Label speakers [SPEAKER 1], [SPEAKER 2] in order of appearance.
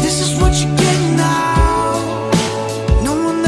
[SPEAKER 1] This is what you get now. No one